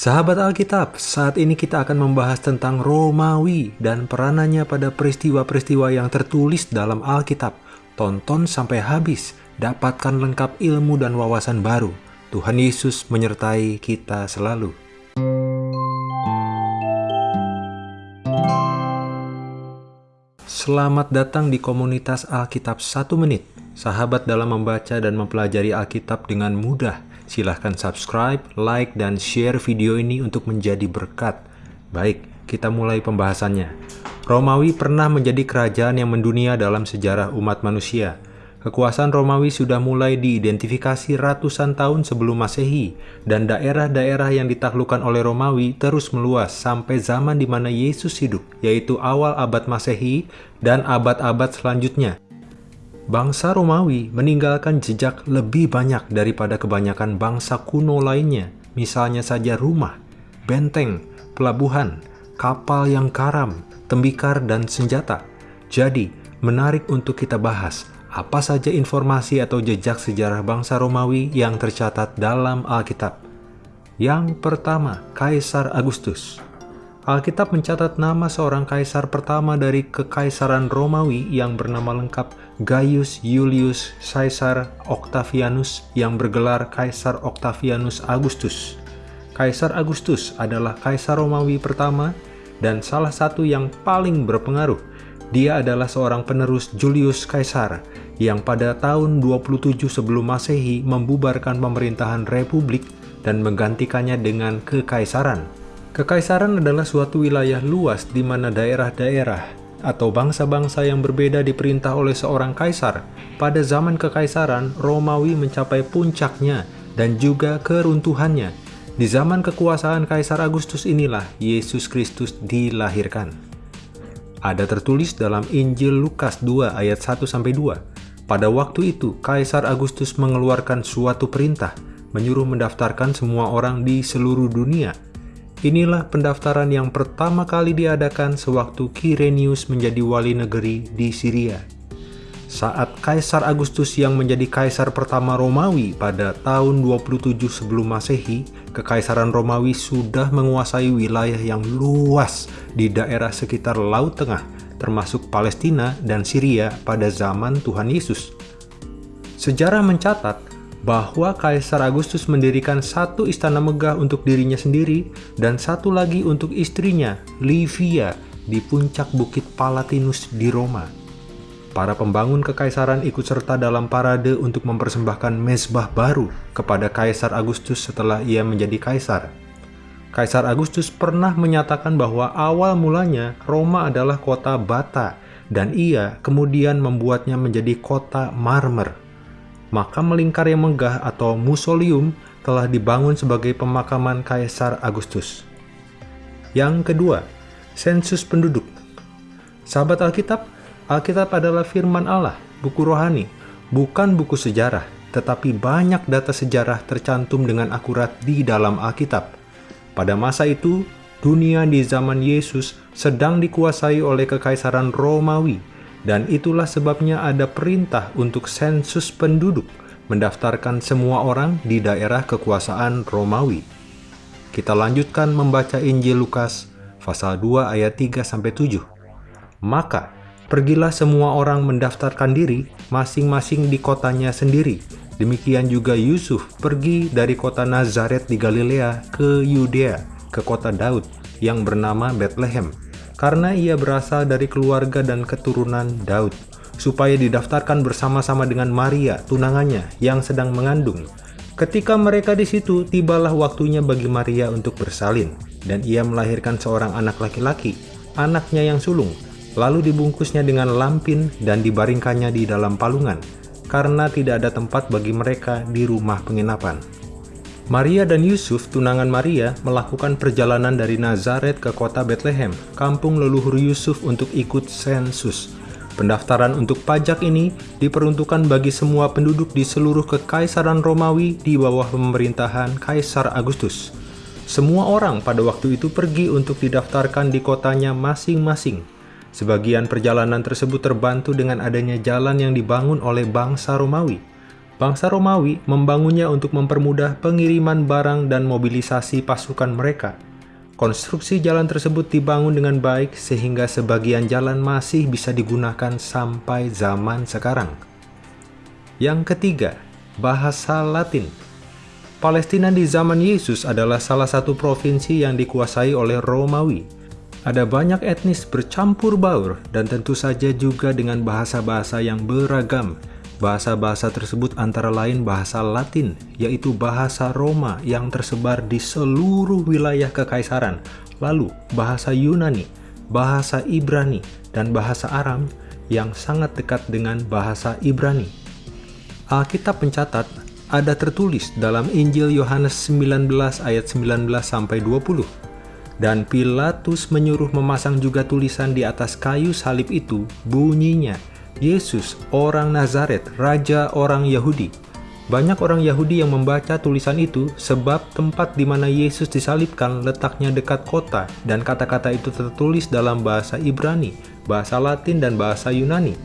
Sahabat Alkitab, saat ini kita akan membahas tentang Romawi dan peranannya pada peristiwa-peristiwa yang tertulis dalam Alkitab. Tonton sampai habis, dapatkan lengkap ilmu dan wawasan baru. Tuhan Yesus menyertai kita selalu. Selamat datang di komunitas Alkitab 1 menit. Sahabat dalam membaca dan mempelajari Alkitab dengan mudah Silahkan subscribe, like, dan share video ini untuk menjadi berkat. Baik, kita mulai pembahasannya. Romawi pernah menjadi kerajaan yang mendunia dalam sejarah umat manusia. Kekuasaan Romawi sudah mulai diidentifikasi ratusan tahun sebelum Masehi, dan daerah-daerah yang ditaklukkan oleh Romawi terus meluas sampai zaman di mana Yesus hidup, yaitu awal abad Masehi dan abad-abad selanjutnya. Bangsa Romawi meninggalkan jejak lebih banyak daripada kebanyakan bangsa kuno lainnya, misalnya saja rumah, benteng, pelabuhan, kapal yang karam, tembikar, dan senjata. Jadi, menarik untuk kita bahas apa saja informasi atau jejak sejarah bangsa Romawi yang tercatat dalam Alkitab. Yang pertama, Kaisar Agustus. Alkitab mencatat nama seorang kaisar pertama dari kekaisaran Romawi yang bernama lengkap Gaius Julius Caesar Octavianus yang bergelar Kaisar Octavianus Agustus. Kaisar Agustus adalah kaisar Romawi pertama dan salah satu yang paling berpengaruh. Dia adalah seorang penerus Julius Caesar yang pada tahun 27 sebelum Masehi membubarkan pemerintahan republik dan menggantikannya dengan kekaisaran. Kekaisaran adalah suatu wilayah luas di mana daerah-daerah atau bangsa-bangsa yang berbeda diperintah oleh seorang kaisar. Pada zaman kekaisaran, Romawi mencapai puncaknya dan juga keruntuhannya. Di zaman kekuasaan Kaisar Agustus inilah Yesus Kristus dilahirkan. Ada tertulis dalam Injil Lukas 2 ayat 1-2. Pada waktu itu, Kaisar Agustus mengeluarkan suatu perintah, menyuruh mendaftarkan semua orang di seluruh dunia Inilah pendaftaran yang pertama kali diadakan sewaktu Kirenius menjadi wali negeri di Syria. Saat Kaisar Agustus yang menjadi kaisar pertama Romawi pada tahun 27 sebelum Masehi, Kekaisaran Romawi sudah menguasai wilayah yang luas di daerah sekitar Laut Tengah, termasuk Palestina dan Syria pada zaman Tuhan Yesus. Sejarah mencatat bahwa Kaisar Agustus mendirikan satu istana megah untuk dirinya sendiri dan satu lagi untuk istrinya, Livia, di puncak Bukit Palatinus di Roma. Para pembangun kekaisaran ikut serta dalam parade untuk mempersembahkan mezbah baru kepada Kaisar Agustus setelah ia menjadi kaisar. Kaisar Agustus pernah menyatakan bahwa awal mulanya Roma adalah kota bata dan ia kemudian membuatnya menjadi kota marmer makam melingkar yang megah atau musolium telah dibangun sebagai pemakaman Kaisar Agustus. Yang kedua, sensus penduduk. Sahabat Alkitab, Alkitab adalah firman Allah, buku rohani, bukan buku sejarah, tetapi banyak data sejarah tercantum dengan akurat di dalam Alkitab. Pada masa itu, dunia di zaman Yesus sedang dikuasai oleh kekaisaran Romawi dan itulah sebabnya ada perintah untuk sensus penduduk mendaftarkan semua orang di daerah kekuasaan Romawi. Kita lanjutkan membaca Injil Lukas pasal 2 ayat 3 sampai 7. Maka pergilah semua orang mendaftarkan diri masing-masing di kotanya sendiri. Demikian juga Yusuf pergi dari kota Nazaret di Galilea ke Yudea, ke kota Daud yang bernama Bethlehem karena ia berasal dari keluarga dan keturunan Daud, supaya didaftarkan bersama-sama dengan Maria, tunangannya, yang sedang mengandung. Ketika mereka di situ, tibalah waktunya bagi Maria untuk bersalin, dan ia melahirkan seorang anak laki-laki, anaknya yang sulung, lalu dibungkusnya dengan lampin dan dibaringkannya di dalam palungan, karena tidak ada tempat bagi mereka di rumah penginapan. Maria dan Yusuf, tunangan Maria, melakukan perjalanan dari Nazaret ke kota Bethlehem, kampung leluhur Yusuf untuk ikut sensus. Pendaftaran untuk pajak ini diperuntukkan bagi semua penduduk di seluruh kekaisaran Romawi di bawah pemerintahan Kaisar Agustus. Semua orang pada waktu itu pergi untuk didaftarkan di kotanya masing-masing. Sebagian perjalanan tersebut terbantu dengan adanya jalan yang dibangun oleh bangsa Romawi. Bangsa Romawi membangunnya untuk mempermudah pengiriman barang dan mobilisasi pasukan mereka. Konstruksi jalan tersebut dibangun dengan baik sehingga sebagian jalan masih bisa digunakan sampai zaman sekarang. Yang ketiga, bahasa Latin. Palestina di zaman Yesus adalah salah satu provinsi yang dikuasai oleh Romawi. Ada banyak etnis bercampur baur dan tentu saja juga dengan bahasa-bahasa yang beragam Bahasa-bahasa tersebut antara lain bahasa Latin, yaitu bahasa Roma yang tersebar di seluruh wilayah kekaisaran, lalu bahasa Yunani, bahasa Ibrani, dan bahasa Aram yang sangat dekat dengan bahasa Ibrani. Alkitab mencatat ada tertulis dalam Injil Yohanes 19 ayat 19 sampai 20. Dan Pilatus menyuruh memasang juga tulisan di atas kayu salib itu, bunyinya, Yesus, orang Nazaret, Raja orang Yahudi. Banyak orang Yahudi yang membaca tulisan itu sebab tempat di mana Yesus disalibkan letaknya dekat kota dan kata-kata itu tertulis dalam bahasa Ibrani, bahasa Latin, dan bahasa Yunani.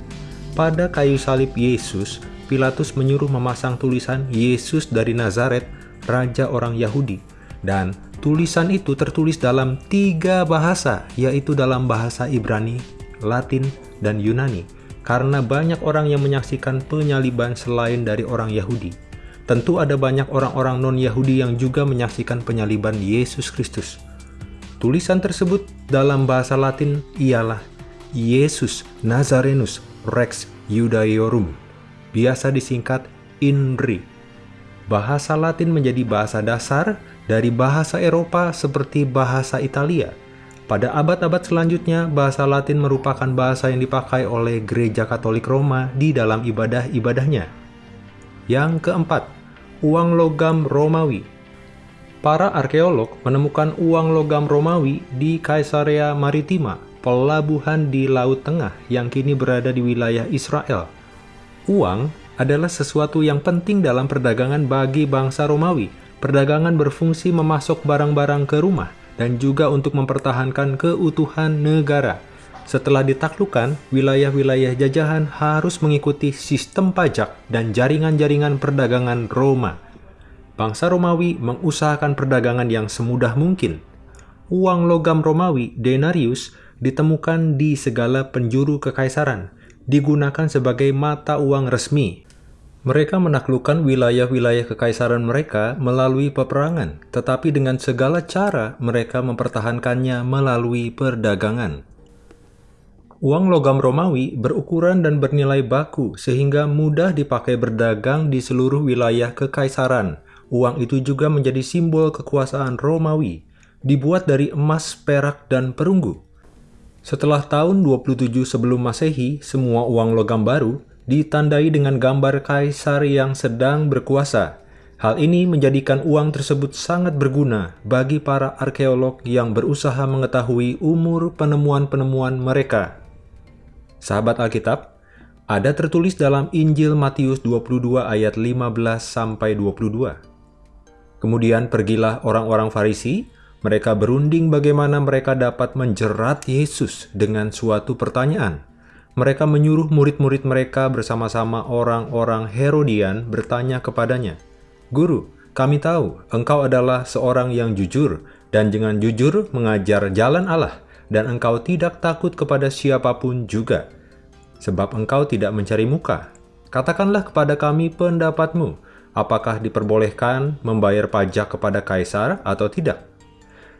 Pada kayu salib Yesus, Pilatus menyuruh memasang tulisan Yesus dari Nazaret, Raja orang Yahudi. Dan tulisan itu tertulis dalam tiga bahasa, yaitu dalam bahasa Ibrani, Latin, dan Yunani karena banyak orang yang menyaksikan penyaliban selain dari orang Yahudi. Tentu ada banyak orang-orang non-Yahudi yang juga menyaksikan penyaliban Yesus Kristus. Tulisan tersebut dalam bahasa Latin ialah Yesus Nazarenus Rex Judaeorum, biasa disingkat INRI. Bahasa Latin menjadi bahasa dasar dari bahasa Eropa seperti bahasa Italia, pada abad-abad selanjutnya, bahasa Latin merupakan bahasa yang dipakai oleh Gereja Katolik Roma di dalam ibadah-ibadahnya. Yang keempat, uang logam Romawi. Para arkeolog menemukan uang logam Romawi di Caesarea Maritima, pelabuhan di Laut Tengah yang kini berada di wilayah Israel. Uang adalah sesuatu yang penting dalam perdagangan bagi bangsa Romawi. Perdagangan berfungsi memasok barang-barang ke rumah, dan juga untuk mempertahankan keutuhan negara. Setelah ditaklukkan, wilayah-wilayah jajahan harus mengikuti sistem pajak dan jaringan-jaringan perdagangan Roma. Bangsa Romawi mengusahakan perdagangan yang semudah mungkin. Uang logam Romawi, denarius, ditemukan di segala penjuru kekaisaran, digunakan sebagai mata uang resmi mereka menaklukkan wilayah-wilayah kekaisaran mereka melalui peperangan, tetapi dengan segala cara mereka mempertahankannya melalui perdagangan. Uang logam Romawi berukuran dan bernilai baku sehingga mudah dipakai berdagang di seluruh wilayah kekaisaran. Uang itu juga menjadi simbol kekuasaan Romawi, dibuat dari emas, perak, dan perunggu. Setelah tahun 27 sebelum Masehi, semua uang logam baru ditandai dengan gambar kaisar yang sedang berkuasa. Hal ini menjadikan uang tersebut sangat berguna bagi para arkeolog yang berusaha mengetahui umur penemuan-penemuan mereka. Sahabat Alkitab, ada tertulis dalam Injil Matius 22 ayat 15 sampai 22. Kemudian pergilah orang-orang Farisi, mereka berunding bagaimana mereka dapat menjerat Yesus dengan suatu pertanyaan mereka menyuruh murid-murid mereka bersama-sama orang-orang Herodian bertanya kepadanya, Guru, kami tahu engkau adalah seorang yang jujur dan dengan jujur mengajar jalan Allah dan engkau tidak takut kepada siapa pun juga. Sebab engkau tidak mencari muka. Katakanlah kepada kami pendapatmu, apakah diperbolehkan membayar pajak kepada kaisar atau tidak?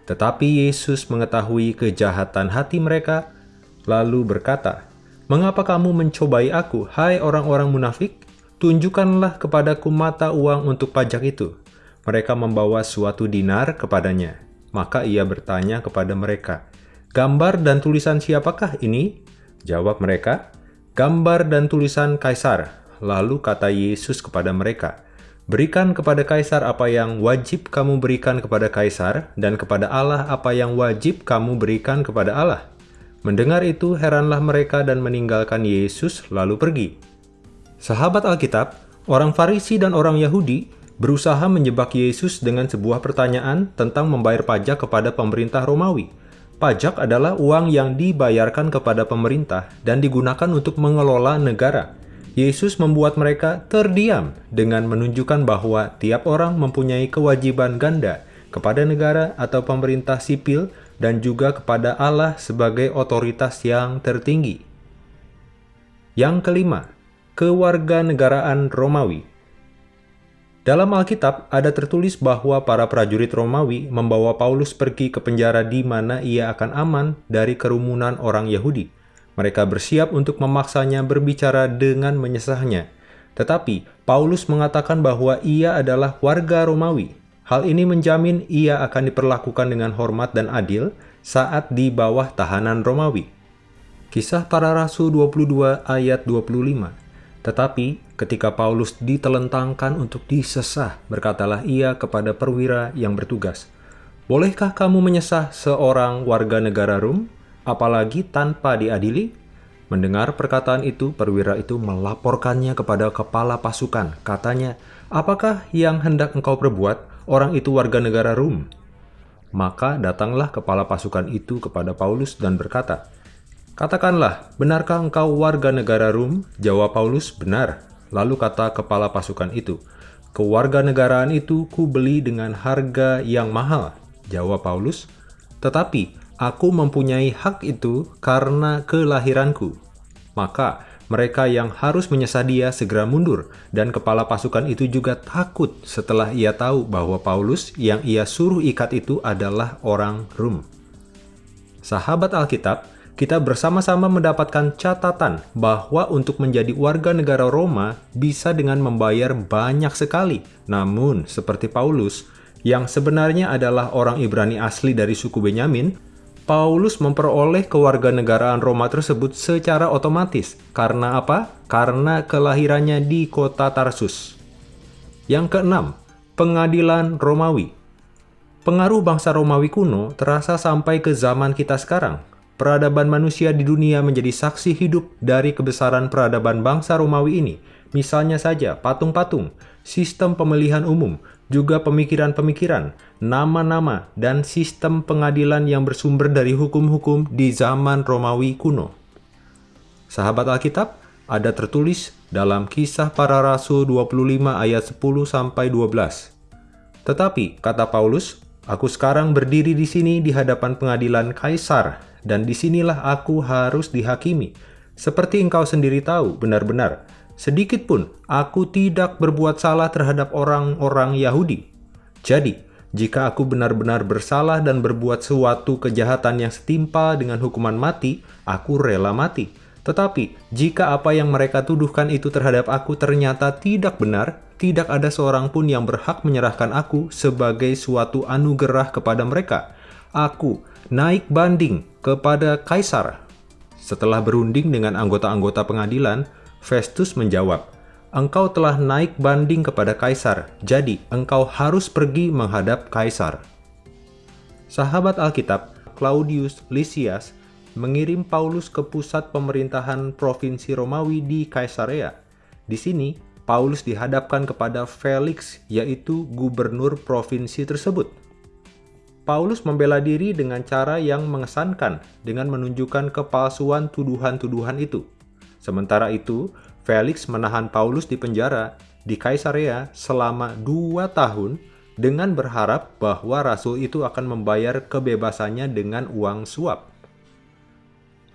Tetapi Yesus mengetahui kejahatan hati mereka, lalu berkata, Mengapa kamu mencobai aku, hai orang-orang munafik? Tunjukkanlah kepadaku mata uang untuk pajak itu. Mereka membawa suatu dinar kepadanya. Maka ia bertanya kepada mereka, Gambar dan tulisan siapakah ini? Jawab mereka, Gambar dan tulisan Kaisar. Lalu kata Yesus kepada mereka, Berikan kepada Kaisar apa yang wajib kamu berikan kepada Kaisar, dan kepada Allah apa yang wajib kamu berikan kepada Allah. Mendengar itu, heranlah mereka dan meninggalkan Yesus lalu pergi. Sahabat Alkitab, orang Farisi dan orang Yahudi berusaha menjebak Yesus dengan sebuah pertanyaan tentang membayar pajak kepada pemerintah Romawi. Pajak adalah uang yang dibayarkan kepada pemerintah dan digunakan untuk mengelola negara. Yesus membuat mereka terdiam dengan menunjukkan bahwa tiap orang mempunyai kewajiban ganda kepada negara atau pemerintah sipil dan juga kepada Allah sebagai otoritas yang tertinggi. Yang kelima, kewarganegaraan Romawi. Dalam Alkitab ada tertulis bahwa para prajurit Romawi membawa Paulus pergi ke penjara di mana ia akan aman dari kerumunan orang Yahudi. Mereka bersiap untuk memaksanya berbicara dengan menyesahnya. Tetapi Paulus mengatakan bahwa ia adalah warga Romawi. Hal ini menjamin ia akan diperlakukan dengan hormat dan adil saat di bawah tahanan Romawi. Kisah para Rasul 22 ayat 25 Tetapi ketika Paulus ditelentangkan untuk disesah, berkatalah ia kepada perwira yang bertugas, Bolehkah kamu menyesah seorang warga negara Rum? apalagi tanpa diadili? Mendengar perkataan itu, perwira itu melaporkannya kepada kepala pasukan. Katanya, apakah yang hendak engkau perbuat? Orang itu warga negara Rum. Maka datanglah kepala pasukan itu kepada Paulus dan berkata, Katakanlah, benarkah engkau warga negara Rum? Jawab Paulus, benar. Lalu kata kepala pasukan itu, Kewarganegaraan itu kubeli dengan harga yang mahal. Jawab Paulus, tetapi Aku mempunyai hak itu karena kelahiranku. Maka mereka yang harus menyesah dia segera mundur, dan kepala pasukan itu juga takut setelah ia tahu bahwa Paulus yang ia suruh ikat itu adalah orang Rum. Sahabat Alkitab, kita bersama-sama mendapatkan catatan bahwa untuk menjadi warga negara Roma bisa dengan membayar banyak sekali. Namun, seperti Paulus, yang sebenarnya adalah orang Ibrani asli dari suku Benyamin, Paulus memperoleh kewarganegaraan Roma tersebut secara otomatis. Karena apa? Karena kelahirannya di kota Tarsus. Yang keenam, pengadilan Romawi. Pengaruh bangsa Romawi kuno terasa sampai ke zaman kita sekarang. Peradaban manusia di dunia menjadi saksi hidup dari kebesaran peradaban bangsa Romawi ini. Misalnya saja patung-patung, sistem pemilihan umum, juga pemikiran-pemikiran, nama-nama, dan sistem pengadilan yang bersumber dari hukum-hukum di zaman Romawi kuno. Sahabat Alkitab, ada tertulis dalam kisah para rasul 25 ayat 10-12. Tetapi, kata Paulus, aku sekarang berdiri di sini di hadapan pengadilan Kaisar, dan di sinilah aku harus dihakimi. Seperti engkau sendiri tahu, benar-benar, sedikit pun aku tidak berbuat salah terhadap orang-orang Yahudi. Jadi, jika aku benar-benar bersalah dan berbuat suatu kejahatan yang setimpal dengan hukuman mati, aku rela mati. Tetapi, jika apa yang mereka tuduhkan itu terhadap aku ternyata tidak benar, tidak ada seorang pun yang berhak menyerahkan aku sebagai suatu anugerah kepada mereka. Aku naik banding kepada Kaisar. Setelah berunding dengan anggota-anggota pengadilan, Festus menjawab, Engkau telah naik banding kepada Kaisar, jadi engkau harus pergi menghadap Kaisar. Sahabat Alkitab, Claudius Lysias, mengirim Paulus ke pusat pemerintahan Provinsi Romawi di Kaisarea. Di sini, Paulus dihadapkan kepada Felix, yaitu gubernur provinsi tersebut. Paulus membela diri dengan cara yang mengesankan dengan menunjukkan kepalsuan tuduhan-tuduhan itu. Sementara itu, Felix menahan Paulus di penjara di Kaisarea selama dua tahun dengan berharap bahwa rasul itu akan membayar kebebasannya dengan uang suap.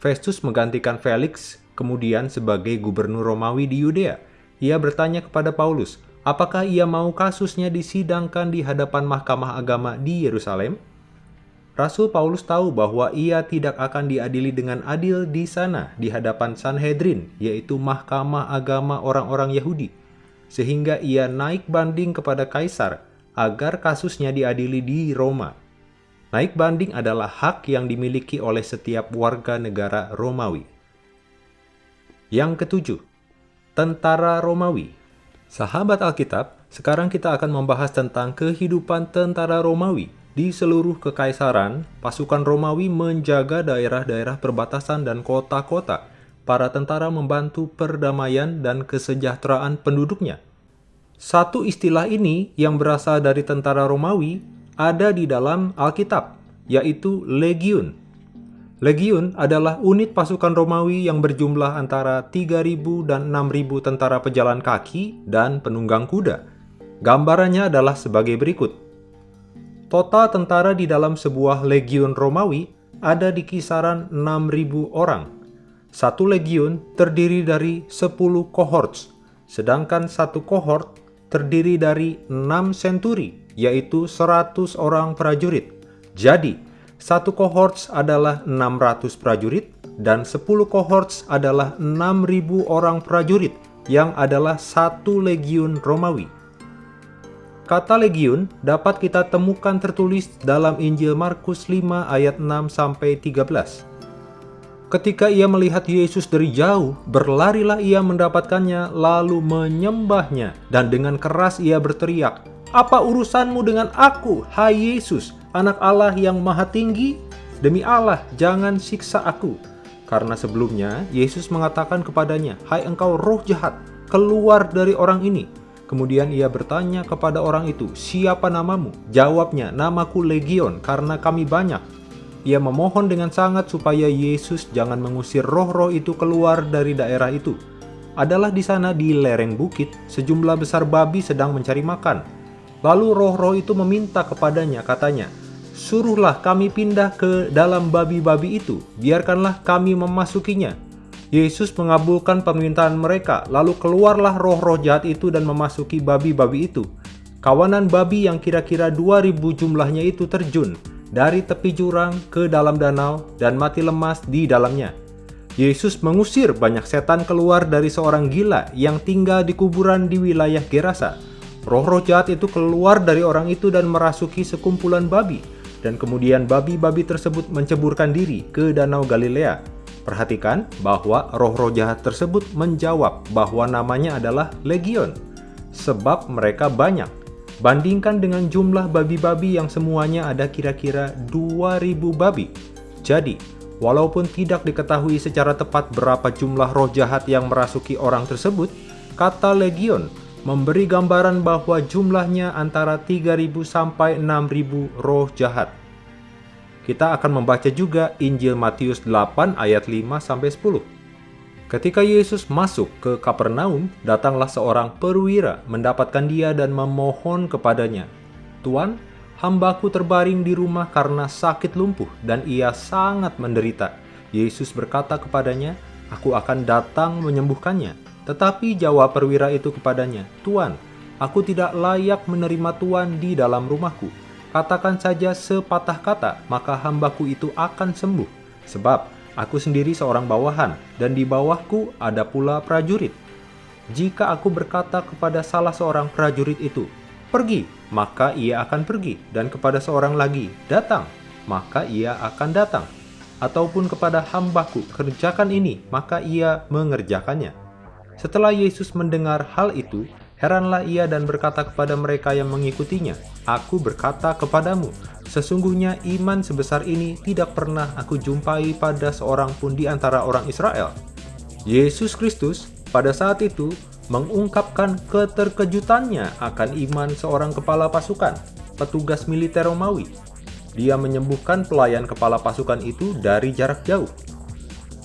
Festus menggantikan Felix kemudian sebagai gubernur Romawi di Yudea. Ia bertanya kepada Paulus, apakah ia mau kasusnya disidangkan di hadapan mahkamah agama di Yerusalem? Rasul Paulus tahu bahwa ia tidak akan diadili dengan adil di sana di hadapan Sanhedrin, yaitu mahkamah agama orang-orang Yahudi. Sehingga ia naik banding kepada kaisar agar kasusnya diadili di Roma. Naik banding adalah hak yang dimiliki oleh setiap warga negara Romawi. Yang ketujuh, tentara Romawi. Sahabat Alkitab, sekarang kita akan membahas tentang kehidupan tentara Romawi di seluruh kekaisaran, pasukan Romawi menjaga daerah-daerah perbatasan dan kota-kota. Para tentara membantu perdamaian dan kesejahteraan penduduknya. Satu istilah ini yang berasal dari tentara Romawi ada di dalam Alkitab, yaitu legiun. Legiun adalah unit pasukan Romawi yang berjumlah antara 3.000 dan 6.000 tentara pejalan kaki dan penunggang kuda. Gambarannya adalah sebagai berikut. Total tentara di dalam sebuah legiun Romawi ada di kisaran 6.000 orang. Satu legiun terdiri dari 10 cohorts, sedangkan satu cohort terdiri dari 6 centuri, yaitu 100 orang prajurit. Jadi, satu cohorts adalah 600 prajurit dan 10 cohorts adalah 6000 orang prajurit yang adalah satu legiun Romawi. Kata legiun dapat kita temukan tertulis dalam Injil Markus 5 ayat 6 sampai 13. Ketika ia melihat Yesus dari jauh, berlarilah ia mendapatkannya lalu menyembahnya dan dengan keras ia berteriak, "Apa urusanmu dengan aku, hai Yesus?" anak Allah yang maha tinggi, demi Allah jangan siksa aku. Karena sebelumnya Yesus mengatakan kepadanya, Hai engkau roh jahat, keluar dari orang ini. Kemudian ia bertanya kepada orang itu, siapa namamu? Jawabnya, namaku Legion, karena kami banyak. Ia memohon dengan sangat supaya Yesus jangan mengusir roh-roh itu keluar dari daerah itu. Adalah di sana di lereng bukit, sejumlah besar babi sedang mencari makan. Lalu roh-roh itu meminta kepadanya, katanya, Suruhlah kami pindah ke dalam babi-babi itu, biarkanlah kami memasukinya. Yesus mengabulkan permintaan mereka, lalu keluarlah roh-roh jahat itu dan memasuki babi-babi itu. Kawanan babi yang kira-kira 2000 jumlahnya itu terjun dari tepi jurang ke dalam danau dan mati lemas di dalamnya. Yesus mengusir banyak setan keluar dari seorang gila yang tinggal di kuburan di wilayah Gerasa. Roh-roh jahat itu keluar dari orang itu dan merasuki sekumpulan babi dan kemudian babi-babi tersebut menceburkan diri ke Danau Galilea. Perhatikan bahwa roh-roh jahat tersebut menjawab bahwa namanya adalah Legion, sebab mereka banyak. Bandingkan dengan jumlah babi-babi yang semuanya ada kira-kira 2000 babi. Jadi, walaupun tidak diketahui secara tepat berapa jumlah roh jahat yang merasuki orang tersebut, kata Legion memberi gambaran bahwa jumlahnya antara 3.000 sampai 6.000 roh jahat. Kita akan membaca juga Injil Matius 8 ayat 5 sampai 10. Ketika Yesus masuk ke Kapernaum, datanglah seorang perwira mendapatkan dia dan memohon kepadanya, "Tuan, hambaku terbaring di rumah karena sakit lumpuh dan ia sangat menderita." Yesus berkata kepadanya, "Aku akan datang menyembuhkannya." Tetapi jawab perwira itu kepadanya, Tuan, aku tidak layak menerima Tuan di dalam rumahku. Katakan saja sepatah kata, maka hambaku itu akan sembuh. Sebab aku sendiri seorang bawahan, dan di bawahku ada pula prajurit. Jika aku berkata kepada salah seorang prajurit itu, pergi, maka ia akan pergi, dan kepada seorang lagi, datang, maka ia akan datang. Ataupun kepada hambaku, kerjakan ini, maka ia mengerjakannya. Setelah Yesus mendengar hal itu, heranlah ia dan berkata kepada mereka yang mengikutinya, Aku berkata kepadamu, sesungguhnya iman sebesar ini tidak pernah aku jumpai pada seorang pun di antara orang Israel. Yesus Kristus pada saat itu mengungkapkan keterkejutannya akan iman seorang kepala pasukan, petugas militer Romawi. Dia menyembuhkan pelayan kepala pasukan itu dari jarak jauh.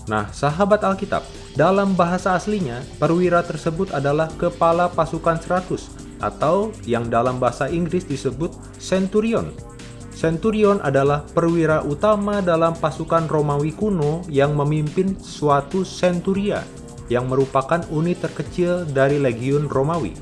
Nah, sahabat Alkitab, dalam bahasa aslinya, perwira tersebut adalah kepala pasukan 100 atau yang dalam bahasa Inggris disebut centurion. Centurion adalah perwira utama dalam pasukan Romawi kuno yang memimpin suatu centuria yang merupakan unit terkecil dari legiun Romawi.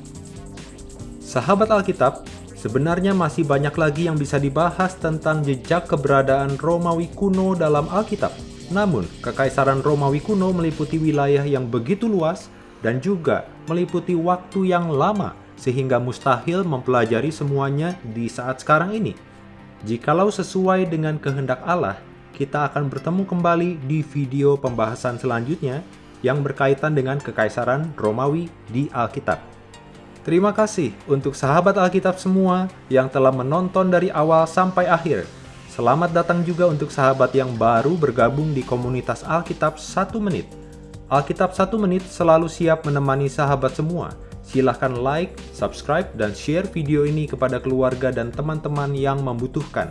Sahabat Alkitab, sebenarnya masih banyak lagi yang bisa dibahas tentang jejak keberadaan Romawi kuno dalam Alkitab. Namun, Kekaisaran Romawi kuno meliputi wilayah yang begitu luas dan juga meliputi waktu yang lama sehingga mustahil mempelajari semuanya di saat sekarang ini. Jikalau sesuai dengan kehendak Allah, kita akan bertemu kembali di video pembahasan selanjutnya yang berkaitan dengan Kekaisaran Romawi di Alkitab. Terima kasih untuk sahabat Alkitab semua yang telah menonton dari awal sampai akhir. Selamat datang juga untuk sahabat yang baru bergabung di komunitas Alkitab 1 Menit. Alkitab 1 Menit selalu siap menemani sahabat semua. Silahkan like, subscribe, dan share video ini kepada keluarga dan teman-teman yang membutuhkan.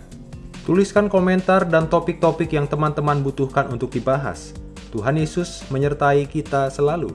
Tuliskan komentar dan topik-topik yang teman-teman butuhkan untuk dibahas. Tuhan Yesus menyertai kita selalu.